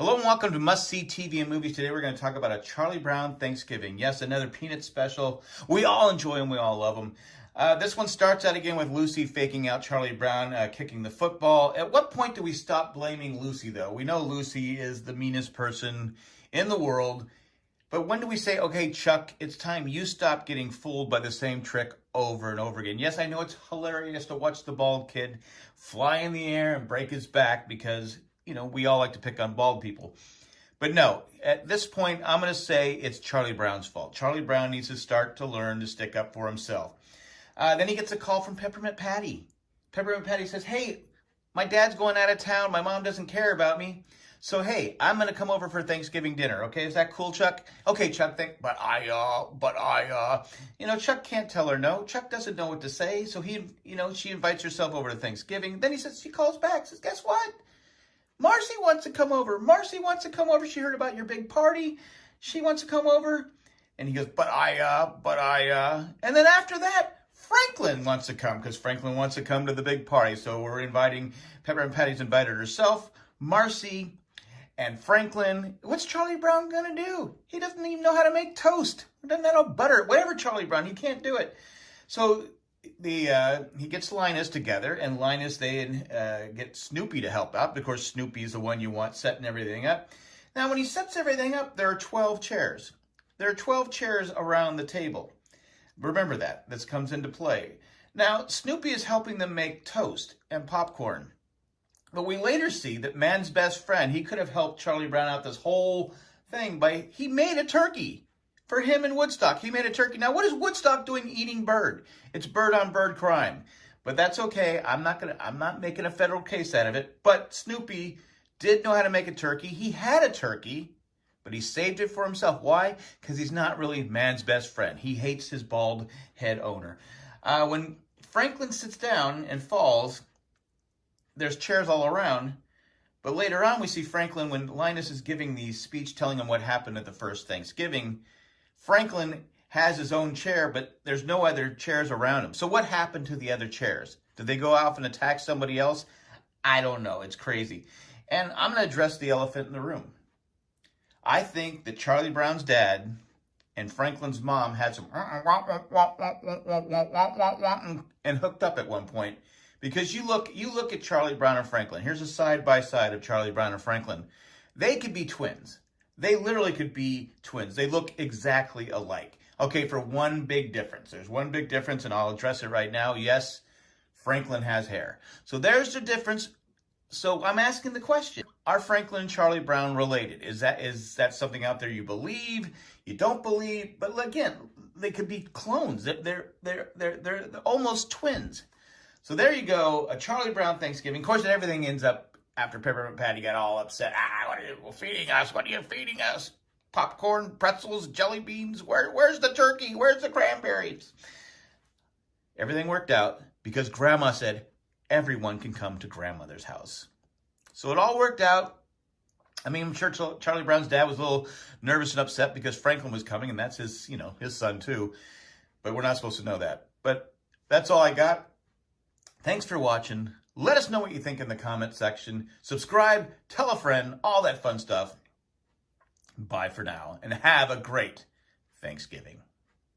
Hello and welcome to Must See TV and Movies. Today we're going to talk about a Charlie Brown Thanksgiving. Yes, another Peanut special. We all enjoy them. We all love them. Uh, this one starts out again with Lucy faking out Charlie Brown uh, kicking the football. At what point do we stop blaming Lucy, though? We know Lucy is the meanest person in the world. But when do we say, okay, Chuck, it's time you stop getting fooled by the same trick over and over again? Yes, I know it's hilarious to watch the bald kid fly in the air and break his back because, you know, we all like to pick on bald people. But no, at this point, I'm going to say it's Charlie Brown's fault. Charlie Brown needs to start to learn to stick up for himself. Uh, then he gets a call from Peppermint Patty. Peppermint Patty says, hey, my dad's going out of town. My mom doesn't care about me. So, hey, I'm going to come over for Thanksgiving dinner. Okay, is that cool, Chuck? Okay, Chuck, think, but I, uh, but I, uh, you know, Chuck can't tell her no. Chuck doesn't know what to say. So he, you know, she invites herself over to Thanksgiving. Then he says, she calls back, says, guess what? Marcy wants to come over. Marcy wants to come over. She heard about your big party. She wants to come over. And he goes, but I, uh, but I, uh, and then after that, Franklin wants to come because Franklin wants to come to the big party. So we're inviting, Peppermint Patty's invited herself, Marcy, and Franklin. What's Charlie Brown going to do? He doesn't even know how to make toast. Doesn't know butter. Whatever Charlie Brown, he can't do it. So the uh, he gets Linus together, and Linus, they uh, get Snoopy to help out. Of course, Snoopy's the one you want setting everything up. Now, when he sets everything up, there are 12 chairs. There are 12 chairs around the table. Remember that. This comes into play. Now, Snoopy is helping them make toast and popcorn. But we later see that man's best friend, he could have helped Charlie Brown out this whole thing by, he made a turkey for him in Woodstock. He made a turkey. Now, what is Woodstock doing eating bird? It's bird on bird crime. But that's okay. I'm not gonna, I'm not making a federal case out of it. But Snoopy did know how to make a turkey. He had a turkey but he saved it for himself. Why? Because he's not really man's best friend. He hates his bald head owner. Uh, when Franklin sits down and falls, there's chairs all around. But later on, we see Franklin, when Linus is giving the speech telling him what happened at the first Thanksgiving, Franklin has his own chair, but there's no other chairs around him. So what happened to the other chairs? Did they go off and attack somebody else? I don't know. It's crazy. And I'm going to address the elephant in the room. I think that Charlie Brown's dad and Franklin's mom had some and hooked up at one point because you look you look at Charlie Brown and Franklin. Here's a side by side of Charlie Brown and Franklin. They could be twins. They literally could be twins. They look exactly alike. Okay, for one big difference. There's one big difference, and I'll address it right now. Yes, Franklin has hair. So there's the difference. So I'm asking the question, are Franklin and Charlie Brown related? Is that is that something out there you believe, you don't believe? But again, they could be clones. They're they're they're they're, they're almost twins. So there you go, a Charlie Brown Thanksgiving. Of course, everything ends up after Peppermint Patty got all upset. Ah, what are you feeding us? What are you feeding us? Popcorn, pretzels, jelly beans. Where where's the turkey? Where's the cranberries? Everything worked out because Grandma said, everyone can come to grandmother's house. So it all worked out. I mean, I'm sure Charlie Brown's dad was a little nervous and upset because Franklin was coming, and that's his, you know, his son too. But we're not supposed to know that. But that's all I got. Thanks for watching. Let us know what you think in the comment section. Subscribe, tell a friend, all that fun stuff. Bye for now, and have a great Thanksgiving.